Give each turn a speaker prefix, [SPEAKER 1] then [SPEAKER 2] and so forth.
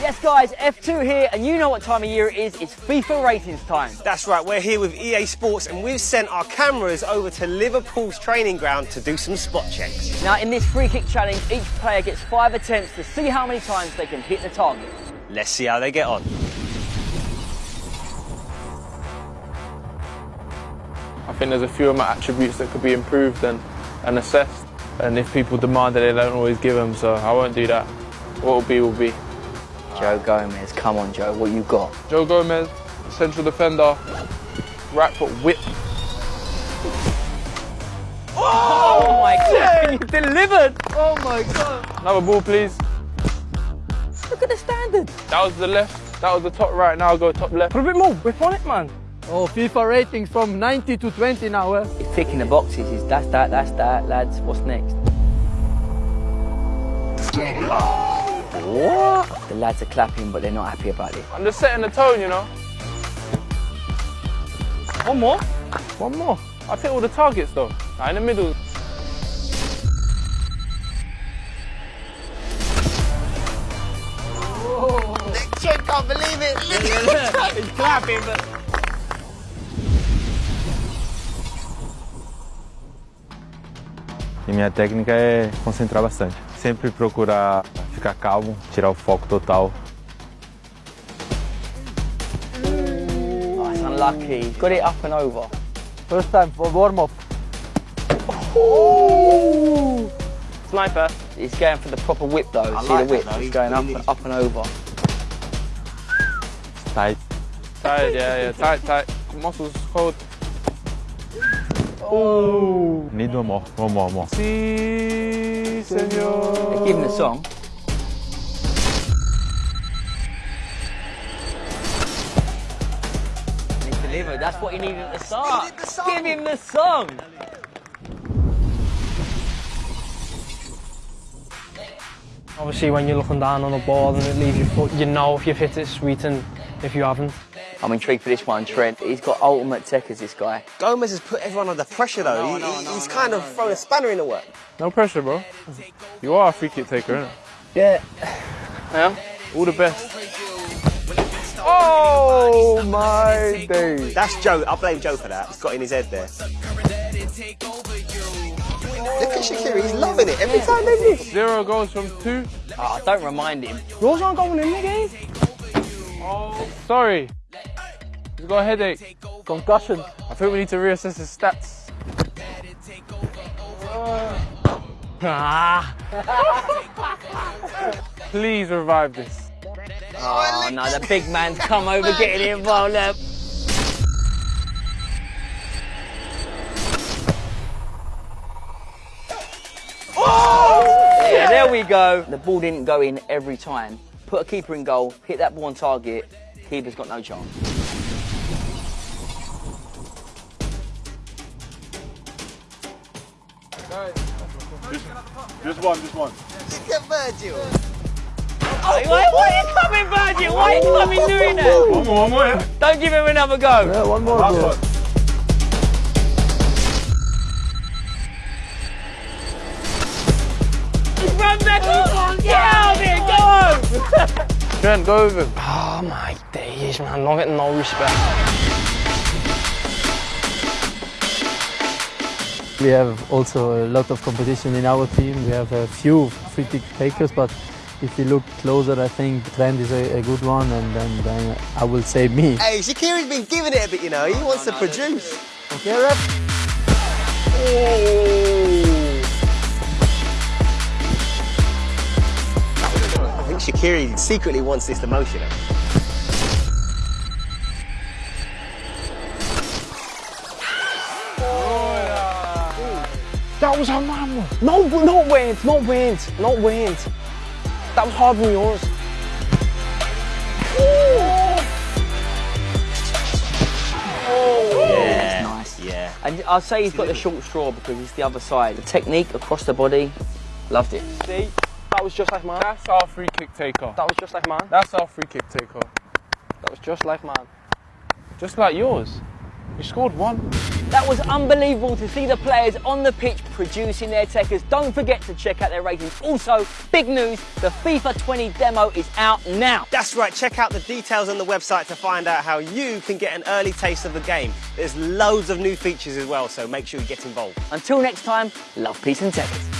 [SPEAKER 1] Yes, guys, F2 here, and you know what time of year it is. It's FIFA ratings time.
[SPEAKER 2] That's right, we're here with EA Sports and we've sent our cameras over to Liverpool's training ground to do some spot checks.
[SPEAKER 1] Now, in this free kick challenge, each player gets five attempts to see how many times they can hit the target.
[SPEAKER 2] Let's see how they get on.
[SPEAKER 3] I think there's a few of my attributes that could be improved and, and assessed. And if people demand it, they don't always give them, so I won't do that. What will be, will be.
[SPEAKER 1] Joe Gomez, come on, Joe, what you got?
[SPEAKER 3] Joe Gomez, central defender, right foot whip.
[SPEAKER 1] Oh, my God, you delivered!
[SPEAKER 3] Oh my god. Another ball, please.
[SPEAKER 1] Look at the standard.
[SPEAKER 3] That was the left, that was the top right, now I'll go top left.
[SPEAKER 4] Put a bit more whip on it, man. Oh, FIFA ratings from 90 to 20 now. Eh?
[SPEAKER 1] It's ticking the boxes. He's that's that, that's that, lads. What's next? What? The lads are clapping, but they're not happy about it.
[SPEAKER 3] I'm just setting the tone, you know. One more? One more. I've hit all the targets though. Nah, in the middle.
[SPEAKER 2] Joe can't believe it!
[SPEAKER 1] He's clapping, but...
[SPEAKER 5] E minha técnica é concentrar bastante. Sempre procurar ficar calmo, tirar o foco total.
[SPEAKER 1] Oh, it's unlucky. Got it up and over.
[SPEAKER 4] First time for warm-up.
[SPEAKER 1] Sniper. He's going for the proper whip though.
[SPEAKER 2] I
[SPEAKER 1] See
[SPEAKER 2] like
[SPEAKER 1] the whip?
[SPEAKER 2] that.
[SPEAKER 1] He's
[SPEAKER 2] He
[SPEAKER 1] going up and, up and over.
[SPEAKER 5] Tight.
[SPEAKER 3] Tight, yeah, yeah, tight, tight. Muscles cold.
[SPEAKER 5] Need one more, one more, one more.
[SPEAKER 3] Si, senor.
[SPEAKER 1] Give him the song. Delivered. That's what he needed at the start.
[SPEAKER 2] needed the song.
[SPEAKER 1] Give him the song.
[SPEAKER 4] Obviously, when you're looking down on the ball and it leaves your foot, you know if you've hit it sweet and if you haven't.
[SPEAKER 1] I'm intrigued for this one, Trent. He's got ultimate tekkers, this guy.
[SPEAKER 2] Gomez has put everyone under pressure though. He- he- he's kind of thrown a spanner in the work.
[SPEAKER 3] No pressure, bro. You are a free kick taker, innit?
[SPEAKER 1] Yeah.
[SPEAKER 3] Yeah. All the best. Oh my days.
[SPEAKER 2] That's Joe. I blame Joe for that. He's got in his head there. Look at Shaqiri. He's loving it every time they miss.
[SPEAKER 3] Zero goals from two.
[SPEAKER 1] Oh, don't remind him.
[SPEAKER 4] Yours aren't going in, nigga.
[SPEAKER 3] Oh, sorry. He's got a headache.
[SPEAKER 4] Concussion.
[SPEAKER 3] I think we need to reassess his stats.
[SPEAKER 4] Ah.
[SPEAKER 3] Please revive this.
[SPEAKER 1] Oh, no, the big man's come over getting involved now. Oh! Yeah, there we go. The ball didn't go in every time. Put a keeper in goal, hit that ball on target, keeper's got no chance.
[SPEAKER 6] Just one, just one.
[SPEAKER 2] Look at Virgil.
[SPEAKER 1] Why, why, why are you coming, Virgil? Why are you coming doing that?
[SPEAKER 6] One more, one more. Yeah.
[SPEAKER 1] Don't give him another go.
[SPEAKER 4] Yeah, one more.
[SPEAKER 6] Last
[SPEAKER 4] bro.
[SPEAKER 6] one.
[SPEAKER 1] Run back on. Get out of here. Go home.
[SPEAKER 3] Trent, go with him.
[SPEAKER 4] Oh my days, man. Not getting no respect. We have also a lot of competition in our team. We have a few free kick takers, but if you look closer, I think Trent is a, a good one, and then, then I will say me.
[SPEAKER 2] Hey, Shaqiri's been giving it a bit, you know. He wants to produce.
[SPEAKER 4] Okay, rep? Oh.
[SPEAKER 2] I think Shakira secretly wants this emotional.
[SPEAKER 4] That was our man. bro. No, but not went, not went, not went. That was hard from yours.
[SPEAKER 1] Yeah. Nice. Yeah. And I'll say he's got the short straw because it's the other side. The technique across the body, loved it.
[SPEAKER 4] See, that was just like mine.
[SPEAKER 3] That's our free kick taker.
[SPEAKER 4] That was just like mine.
[SPEAKER 3] That's our free kick taker.
[SPEAKER 4] That was just like mine.
[SPEAKER 3] Just like yours. You scored one.
[SPEAKER 1] That was unbelievable to see the players on the pitch producing their tekkers. Don't forget to check out their ratings. Also, big news, the FIFA 20 demo is out now.
[SPEAKER 2] That's right, check out the details on the website to find out how you can get an early taste of the game. There's loads of new features as well, so make sure you get involved.
[SPEAKER 1] Until next time, love, peace and tekkers.